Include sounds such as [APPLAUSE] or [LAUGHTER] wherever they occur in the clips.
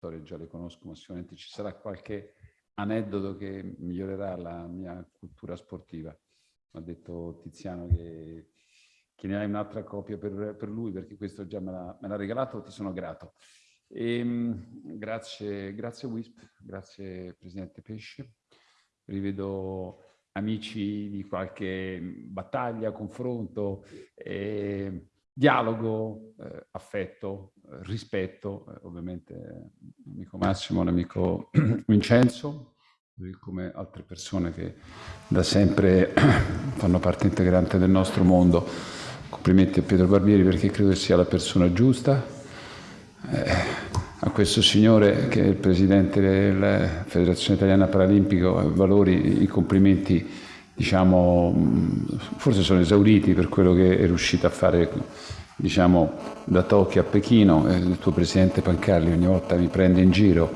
storie già le conosco, ma sicuramente ci sarà qualche aneddoto che migliorerà la mia cultura sportiva. Mi ha detto Tiziano che, che ne hai un'altra copia per, per, lui, perché questo già me l'ha regalato, ti sono grato. E, ehm, grazie, grazie Wisp, grazie Presidente Pesce. Rivedo amici di qualche battaglia, confronto, eh, dialogo, eh, affetto, eh, rispetto, eh, ovviamente l'amico Massimo, l'amico [CLEARS THROAT] Vincenzo, come altre persone che da sempre [CLEARS THROAT] fanno parte integrante del nostro mondo. Complimenti a Pietro Barbieri perché credo sia la persona giusta. Eh, a questo signore che è il presidente della Federazione Italiana Paralimpico, valori i complimenti, diciamo, forse sono esauriti per quello che è riuscito a fare diciamo, da Tokyo a Pechino. Il tuo presidente Pancarli ogni volta mi prende in giro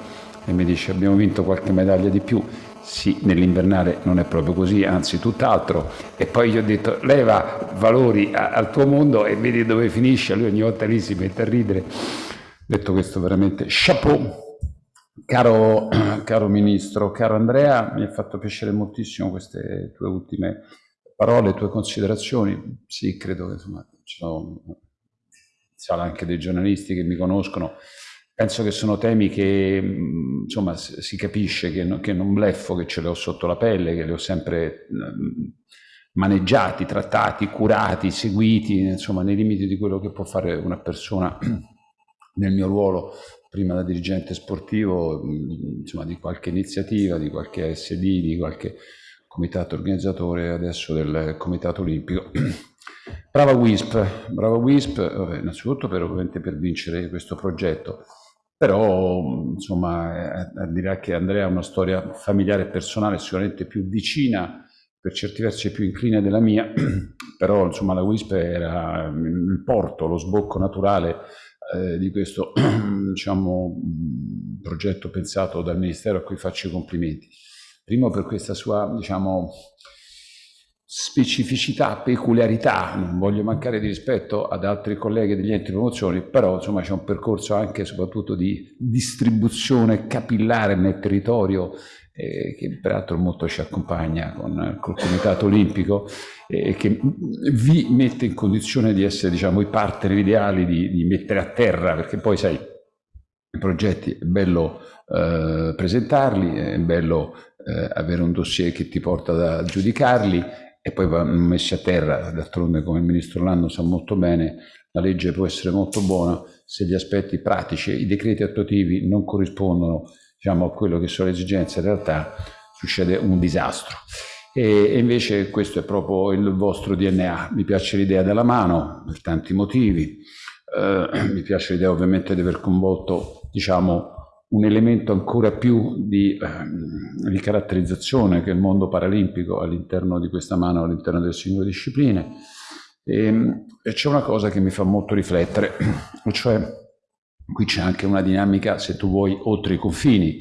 e mi dice abbiamo vinto qualche medaglia di più. Sì, nell'invernale non è proprio così, anzi tutt'altro. E poi gli ho detto leva valori al tuo mondo e vedi dove finisce. Lui ogni volta lì si mette a ridere Detto questo, veramente chapeau. Caro, [CLEARS THROAT] caro Ministro, caro Andrea, mi ha fatto piacere moltissimo queste tue ultime parole, tue considerazioni. Sì, credo che insomma, ci sono anche dei giornalisti che mi conoscono. Penso che sono temi che insomma, si capisce che, no, che non bleffo, che ce li ho sotto la pelle, che li ho sempre maneggiati, trattati, curati, seguiti, insomma, nei limiti di quello che può fare una persona [CLEARS THROAT] nel mio ruolo prima da dirigente sportivo insomma, di qualche iniziativa, di qualche SD, di qualche comitato organizzatore adesso del comitato olimpico. [CLEARS THROAT] Brava WISP, brava WISP, vabbè, innanzitutto per, ovviamente per vincere questo progetto, però insomma eh, direi che Andrea ha una storia familiare e personale sicuramente più vicina, per certi versi più incline della mia, [CLEARS THROAT] però insomma la WISP era il porto, lo sbocco naturale eh, di questo [CLEARS THROAT] diciamo, progetto pensato dal Ministero a cui faccio i complimenti. Primo per questa sua diciamo, specificità, peculiarità, non voglio mancare di rispetto ad altri colleghi degli enti di promozione, però insomma c'è un percorso anche soprattutto di distribuzione capillare nel territorio eh, che peraltro molto ci accompagna con col Comitato Olimpico e eh, che vi mette in condizione di essere diciamo, i partner ideali di, di mettere a terra, perché poi sai, progetti è bello eh, presentarli, è bello eh, avere un dossier che ti porta a giudicarli e poi vanno messi a terra, d'altronde come il Ministro Lando sa molto bene, la legge può essere molto buona se gli aspetti pratici, i decreti attuativi non corrispondono diciamo, a quello che sono le esigenze, in realtà succede un disastro. E, e invece questo è proprio il vostro DNA. Mi piace l'idea della mano, per tanti motivi. Eh, mi piace l'idea ovviamente di aver coinvolto, diciamo, un elemento ancora più di, eh, di caratterizzazione che il mondo paralimpico all'interno di questa mano, all'interno delle singole discipline. E, e c'è una cosa che mi fa molto riflettere, [CLEARS THROAT] cioè Qui c'è anche una dinamica, se tu vuoi, oltre i confini,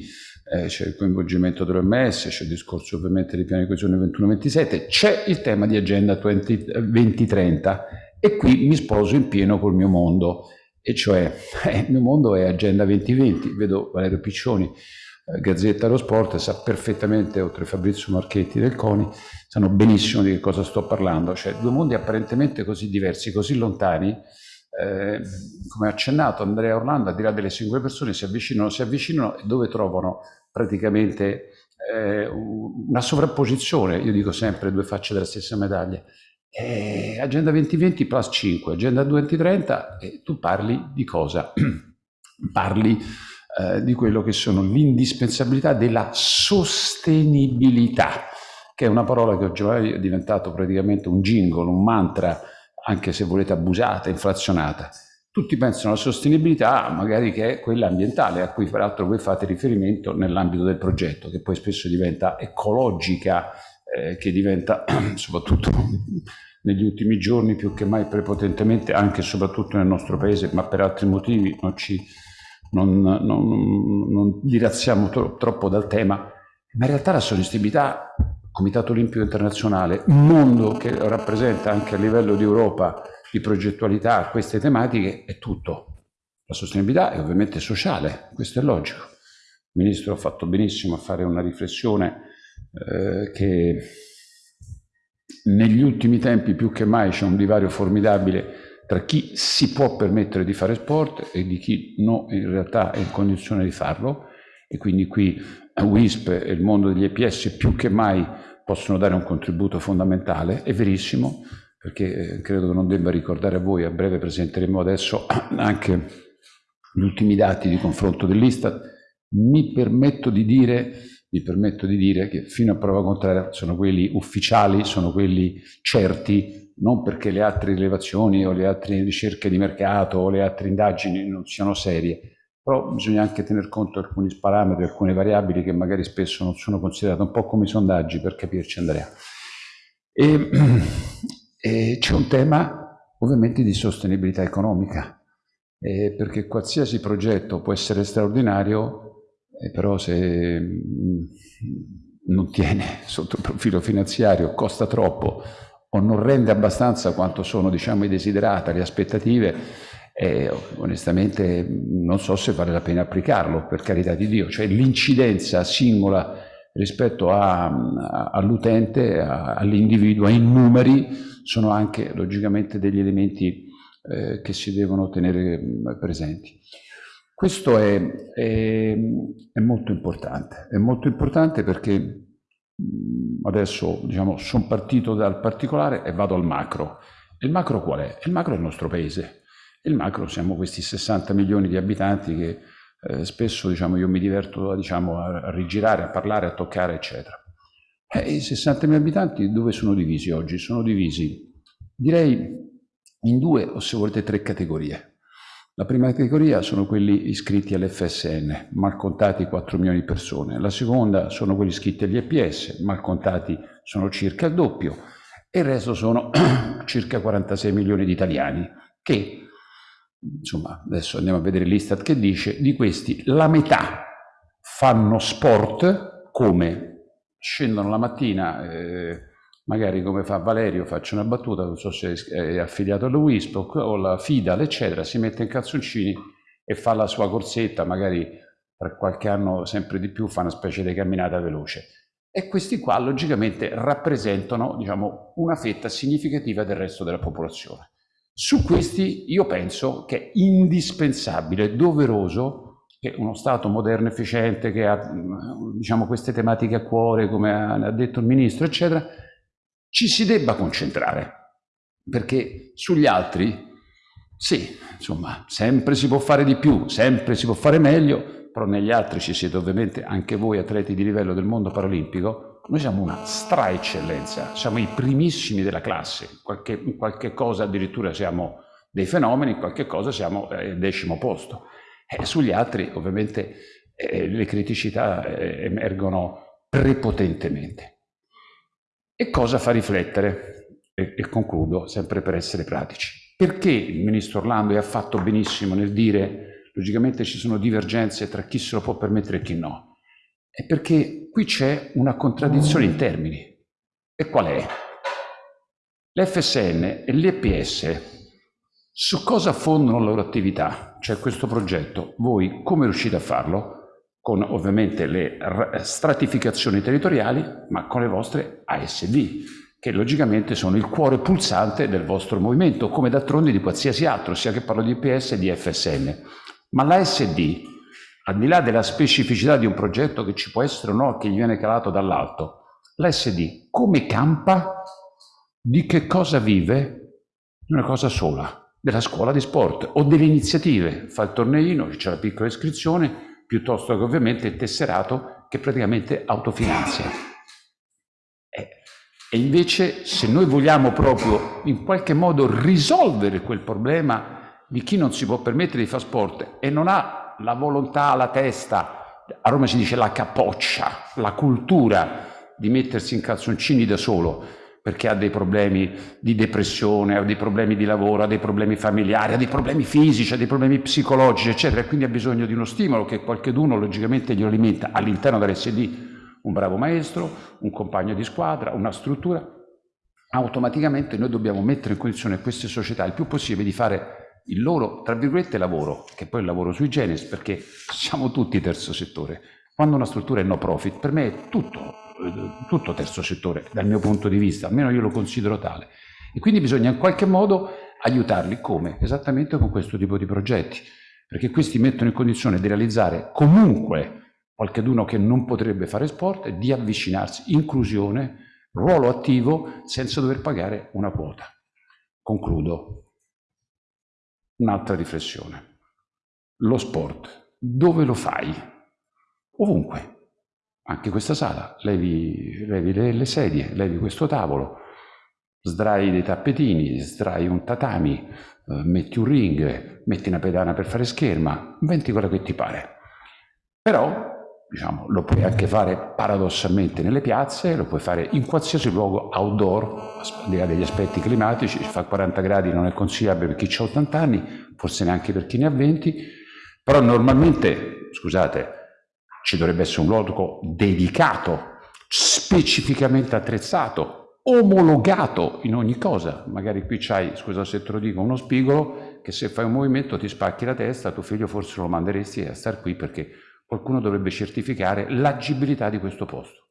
eh, c'è il coinvolgimento dell'OMS, c'è il discorso ovviamente dei piani di coesione 21-27, c'è il tema di Agenda 20, 2030 e qui mi sposo in pieno col mio mondo, e cioè [LAUGHS] il mio mondo è Agenda 2020, vedo Valerio Piccioni, eh, Gazzetta dello Sport, sa perfettamente, oltre Fabrizio Marchetti del CONI, sanno benissimo di che cosa sto parlando, cioè due mondi apparentemente così diversi, così lontani, eh, come accennato Andrea Orlando, al di là delle singole persone, si avvicinano, si avvicinano e dove trovano praticamente eh, una sovrapposizione, io dico sempre due facce della stessa medaglia. Eh, agenda 2020 plus 5, Agenda 2030 e tu parli di cosa? [CLEARS THROAT] parli eh, di quello che sono l'indispensabilità della sostenibilità, che è una parola che oggi è diventato praticamente un jingle, un mantra anche se volete abusata, inflazionata. Tutti pensano alla sostenibilità, magari che è quella ambientale, a cui peraltro voi fate riferimento nell'ambito del progetto, che poi spesso diventa ecologica, eh, che diventa [CLEARS THROAT] soprattutto negli ultimi giorni più che mai prepotentemente, anche e soprattutto nel nostro paese, ma per altri motivi non ci non, non, non dirazziamo tro troppo dal tema, ma in realtà la sostenibilità Comitato Olimpico Internazionale, un mondo che rappresenta anche a livello di Europa di progettualità queste tematiche, è tutto. La sostenibilità è ovviamente sociale, questo è logico. Il Ministro ha fatto benissimo a fare una riflessione eh, che negli ultimi tempi più che mai c'è un divario formidabile tra chi si può permettere di fare sport e di chi no, in realtà è in condizione di farlo. E quindi qui WISP e il mondo degli EPS più che mai possono dare un contributo fondamentale, è verissimo, perché eh, credo che non debba ricordare a voi, a breve presenteremo adesso [CLEARS THROAT] anche gli ultimi dati di confronto dell'Istat, mi permetto di dire mi permetto di dire che fino a prova contraria sono quelli ufficiali, sono quelli certi, non perché le altre rilevazioni o le altre ricerche di mercato o le altre indagini non siano serie, però bisogna anche tener conto di alcuni parametri, alcune variabili che magari spesso non sono considerate, un po' come i sondaggi per capirci Andrea. E, [CLEARS THROAT] c'è un tema ovviamente di sostenibilità economica, eh, perché qualsiasi progetto può essere straordinario eh, però se mm, non tiene [LAUGHS] sotto il profilo finanziario, costa troppo o non rende abbastanza quanto sono diciamo, i desiderata, le aspettative, eh, onestamente non so se vale la pena applicarlo, per carità di Dio. Cioè l'incidenza singola rispetto all'utente, all'individuo, ai numeri, sono anche logicamente degli elementi eh, che si devono tenere mm, presenti. Questo è, è, è, molto importante, è molto importante perché adesso diciamo, sono partito dal particolare e vado al macro. Il macro qual è? Il macro è il nostro paese. Il macro siamo questi 60 milioni di abitanti che eh, spesso diciamo, io mi diverto diciamo, a, rigirare, a parlare, a toccare, eccetera. E I 60 milioni di abitanti dove sono divisi oggi? Sono divisi, direi, in due o se volete tre categorie. La prima categoria sono quelli iscritti all'FSN, mal contati 4 milioni di persone. La seconda sono quelli iscritti agli EPS, mal contati sono circa il doppio. E il resto sono [CLEARS THROAT] circa 46 milioni di italiani che, insomma, adesso andiamo a vedere l'Istat che dice, di questi la metà fanno sport come scendono la mattina... Eh, magari come fa Valerio, faccio una battuta, non so se è affiliato alla WISP o alla FIDAL, eccetera, si mette in calzoncini e fa la sua corsetta, magari tra qualche anno sempre di più fa una specie di camminata veloce. E questi qua logicamente rappresentano diciamo, una fetta significativa del resto della popolazione. Su questi io penso che è indispensabile, doveroso, che uno Stato moderno, efficiente, che ha diciamo, queste tematiche a cuore, come ha detto il Ministro, eccetera, ci si debba concentrare, perché sugli altri, sì, insomma, sempre si può fare di più, sempre si può fare meglio, però negli altri ci siete ovviamente anche voi atleti di livello del mondo paralimpico, noi siamo una stra-eccellenza, siamo i primissimi della classe, in qualche, in qualche cosa addirittura siamo dei fenomeni, in qualche cosa siamo eh, decimo posto. E sugli altri ovviamente eh, le criticità eh, emergono prepotentemente. E cosa fa riflettere? E, e concludo, sempre per essere pratici. Perché il ministro Orlando ha fatto benissimo nel dire, logicamente ci sono divergenze tra chi se lo può permettere e chi no? È perché qui c'è una contraddizione in termini. E qual è? L'FSN e l'EPS su cosa fondano la loro attività? Cioè questo progetto, voi come riuscite a farlo? Con ovviamente le stratificazioni territoriali, ma con le vostre ASD, che logicamente sono il cuore pulsante del vostro movimento, come d'altronde di qualsiasi altro, sia che parlo di IPS e di FSN. Ma l'ASD, al di là della specificità di un progetto che ci può essere o no, che gli viene calato dall'alto, l'ASD come campa? Di che cosa vive? Una cosa sola, della scuola di sport o delle iniziative. Fa il torneino, c'è la piccola iscrizione, piuttosto che ovviamente il tesserato che praticamente autofinanzia. Eh, e invece se noi vogliamo proprio in qualche modo risolvere quel problema di chi non si può permettere di fare sport e non ha la volontà, la testa, a Roma si dice la capoccia, la cultura di mettersi in calzoncini da solo, perché ha dei problemi di depressione, ha dei problemi di lavoro, ha dei problemi familiari, ha dei problemi fisici, ha dei problemi psicologici, eccetera, e quindi ha bisogno di uno stimolo che qualcheduno logicamente glielo alimenta all'interno dell'SD, un bravo maestro, un compagno di squadra, una struttura. Automaticamente noi dobbiamo mettere in condizione queste società il più possibile di fare il loro, tra virgolette, lavoro, che poi è il lavoro sui generis, perché siamo tutti terzo settore. Quando una struttura è no profit, per me è tutto, eh, tutto terzo settore, dal mio punto di vista, almeno io lo considero tale. E quindi bisogna in qualche modo aiutarli. Come? Esattamente con questo tipo di progetti, perché questi mettono in condizione di realizzare comunque qualcheduno che non potrebbe fare sport, di avvicinarsi, inclusione, ruolo attivo, senza dover pagare una quota. Concludo. Un'altra riflessione. Lo sport, dove lo fai? Ovunque. Anche questa sala, levi, levi le, le sedie, levi questo tavolo, sdrai dei tappetini, sdrai un tatami, eh, metti un ring, metti una pedana per fare scherma, inventi quello che ti pare. Però diciamo, lo puoi anche fare paradossalmente nelle piazze, lo puoi fare in qualsiasi luogo outdoor, al di là degli aspetti climatici, fa 40 gradi non è consigliabile per chi ha 80 anni, forse neanche per chi ne ha 20, però normalmente, scusate, ci dovrebbe essere un luogo dedicato, specificamente attrezzato, omologato in ogni cosa. Magari qui c'hai, scusa se te lo dico, uno spigolo che se fai un movimento ti spacchi la testa, tuo figlio forse lo manderesti a star qui perché qualcuno dovrebbe certificare l'agibilità di questo posto.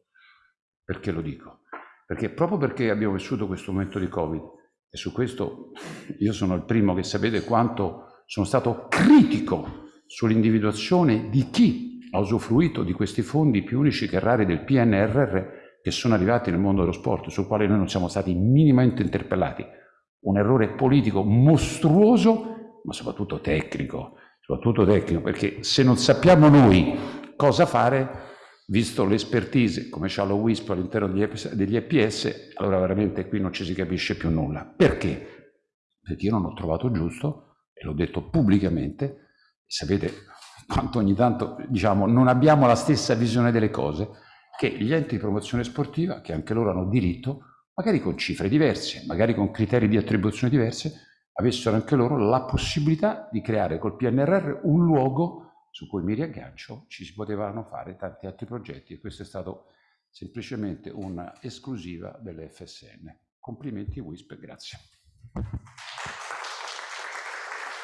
Perché lo dico? Perché proprio perché abbiamo vissuto questo momento di Covid, e su questo io sono il primo che sapete quanto sono stato critico sull'individuazione di chi ha usufruito di questi fondi più unici che rari del PNRR che sono arrivati nel mondo dello sport, sul quale noi non siamo stati minimamente interpellati. Un errore politico mostruoso, ma soprattutto tecnico, soprattutto tecnico, perché se non sappiamo noi cosa fare, visto l'espertise, come c'ha lo WISP all'interno degli EPS, allora veramente qui non ci si capisce più nulla. Perché? Perché io non ho trovato giusto, e l'ho detto pubblicamente, sapete quanto ogni tanto diciamo non abbiamo la stessa visione delle cose, che gli enti di promozione sportiva, che anche loro hanno diritto, magari con cifre diverse, magari con criteri di attribuzione diverse, avessero anche loro la possibilità di creare col PNRR un luogo su cui mi riaggancio, ci si potevano fare tanti altri progetti e questo è stato semplicemente un'esclusiva delle FSN. Complimenti WISP, grazie.